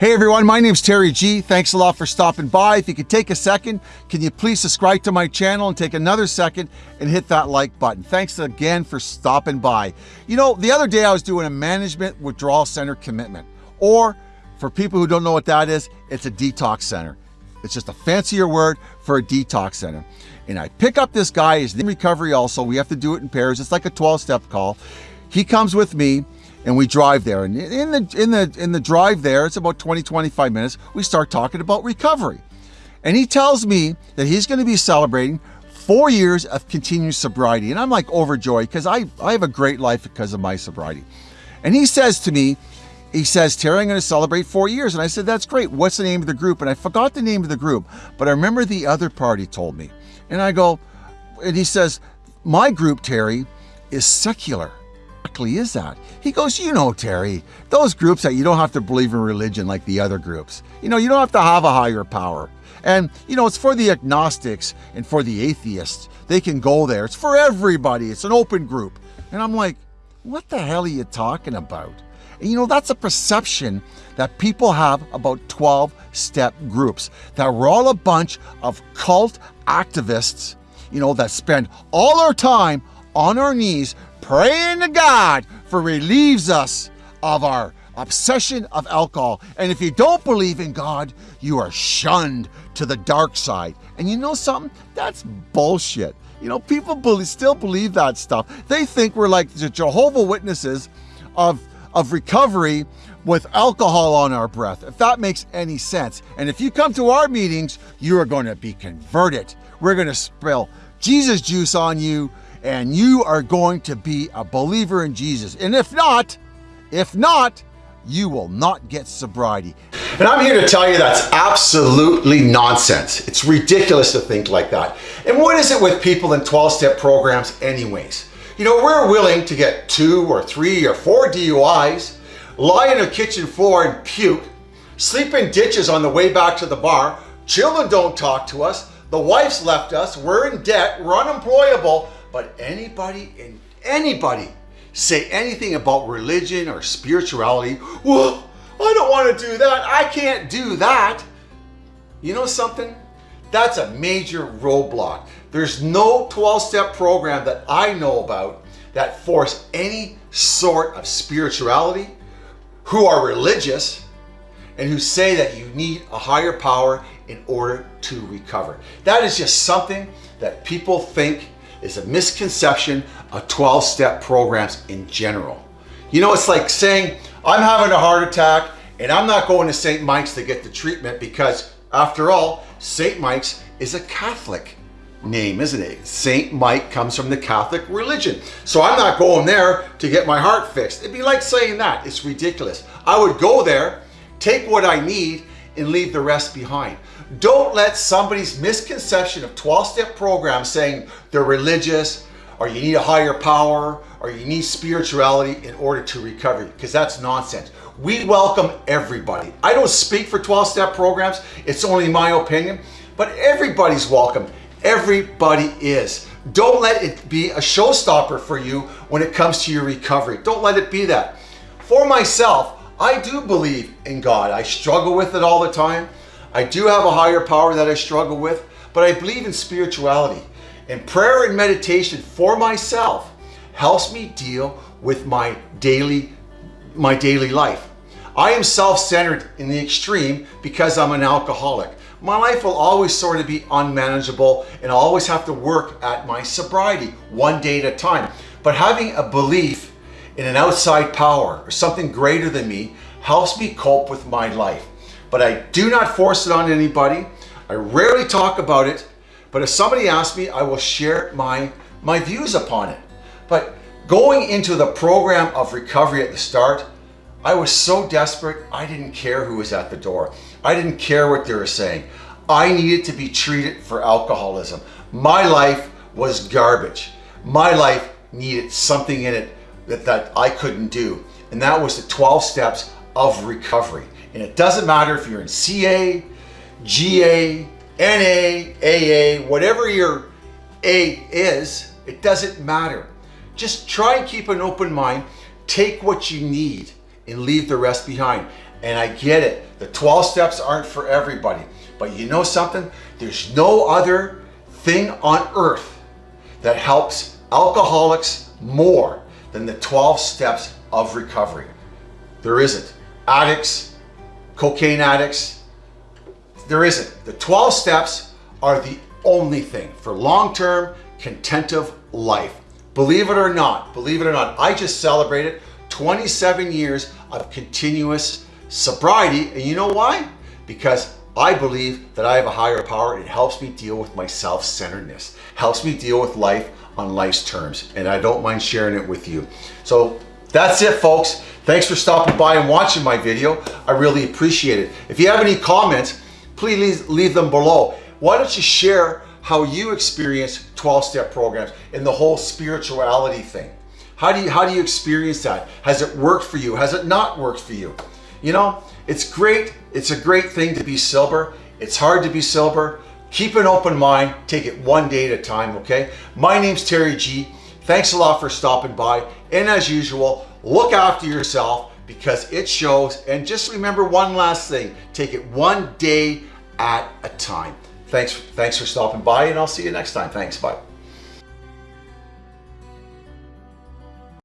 Hey everyone, my name's Terry G. Thanks a lot for stopping by. If you could take a second, can you please subscribe to my channel and take another second and hit that like button. Thanks again for stopping by. You know, the other day I was doing a management withdrawal center commitment, or for people who don't know what that is, it's a detox center. It's just a fancier word for a detox center. And I pick up this guy, he's in recovery also. We have to do it in pairs. It's like a 12 step call. He comes with me and we drive there. And in the in the in the drive there, it's about 20, 25 minutes, we start talking about recovery. And he tells me that he's going to be celebrating four years of continuous sobriety. And I'm like overjoyed because I, I have a great life because of my sobriety. And he says to me, he says, Terry, I'm going to celebrate four years. And I said, that's great. What's the name of the group? And I forgot the name of the group, but I remember the other party told me. And I go, and he says, my group, Terry, is secular exactly is that? He goes, you know, Terry, those groups that you don't have to believe in religion like the other groups. You know, you don't have to have a higher power. And, you know, it's for the agnostics and for the atheists. They can go there. It's for everybody. It's an open group. And I'm like, what the hell are you talking about? And you know, that's a perception that people have about 12 step groups, that we're all a bunch of cult activists, you know, that spend all our time on our knees praying to God for relieves us of our obsession of alcohol. And if you don't believe in God, you are shunned to the dark side. And you know something? That's bullshit. You know, people believe, still believe that stuff. They think we're like the Jehovah Witnesses of, of recovery with alcohol on our breath, if that makes any sense. And if you come to our meetings, you are going to be converted. We're going to spill Jesus juice on you and you are going to be a believer in Jesus. And if not, if not, you will not get sobriety. And I'm here to tell you that's absolutely nonsense. It's ridiculous to think like that. And what is it with people in 12-step programs anyways? You know, we're willing to get two or three or four DUIs, lie on a kitchen floor and puke, sleep in ditches on the way back to the bar, children don't talk to us, the wife's left us, we're in debt, we're unemployable, but anybody and anybody say anything about religion or spirituality, well, I don't want to do that. I can't do that. You know something? That's a major roadblock. There's no 12-step program that I know about that force any sort of spirituality, who are religious, and who say that you need a higher power in order to recover. That is just something that people think is a misconception of 12-step programs in general. You know, it's like saying, I'm having a heart attack and I'm not going to St. Mike's to get the treatment because after all, St. Mike's is a Catholic name, isn't it? St. Mike comes from the Catholic religion. So I'm not going there to get my heart fixed. It'd be like saying that. It's ridiculous. I would go there, take what I need, and leave the rest behind. Don't let somebody's misconception of 12-step programs saying they're religious or you need a higher power or you need spirituality in order to recover because that's nonsense. We welcome everybody. I don't speak for 12-step programs. It's only my opinion, but everybody's welcome. Everybody is. Don't let it be a showstopper for you when it comes to your recovery. Don't let it be that. For myself, I do believe in God. I struggle with it all the time. I do have a higher power that I struggle with, but I believe in spirituality. And prayer and meditation for myself helps me deal with my daily, my daily life. I am self-centered in the extreme because I'm an alcoholic. My life will always sort of be unmanageable and I'll always have to work at my sobriety one day at a time. But having a belief in an outside power or something greater than me helps me cope with my life. But I do not force it on anybody. I rarely talk about it, but if somebody asks me, I will share my, my views upon it. But going into the program of recovery at the start, I was so desperate, I didn't care who was at the door. I didn't care what they were saying. I needed to be treated for alcoholism. My life was garbage. My life needed something in it that, that I couldn't do. And that was the 12 steps of recovery. And it doesn't matter if you're in CA, GA, NA, AA, whatever your A is, it doesn't matter. Just try and keep an open mind, take what you need and leave the rest behind. And I get it. The 12 steps aren't for everybody. But you know something? There's no other thing on earth that helps alcoholics more than the 12 steps of recovery. There isn't. Addicts, cocaine addicts, there isn't. The 12 steps are the only thing for long-term contentive life. Believe it or not, believe it or not, I just celebrated 27 years of continuous sobriety. And you know why? Because I believe that I have a higher power it helps me deal with my self-centeredness, helps me deal with life on life's terms. And I don't mind sharing it with you. So that's it, folks. Thanks for stopping by and watching my video. I really appreciate it. If you have any comments, please leave them below. Why don't you share how you experience 12-step programs and the whole spirituality thing? How do you how do you experience that? Has it worked for you? Has it not worked for you? You know, it's great. It's a great thing to be sober. It's hard to be sober. Keep an open mind. Take it one day at a time, okay? My name's Terry G. Thanks a lot for stopping by. And as usual, look after yourself because it shows. And just remember one last thing. Take it one day at a time. Thanks, thanks for stopping by and I'll see you next time. Thanks, bye.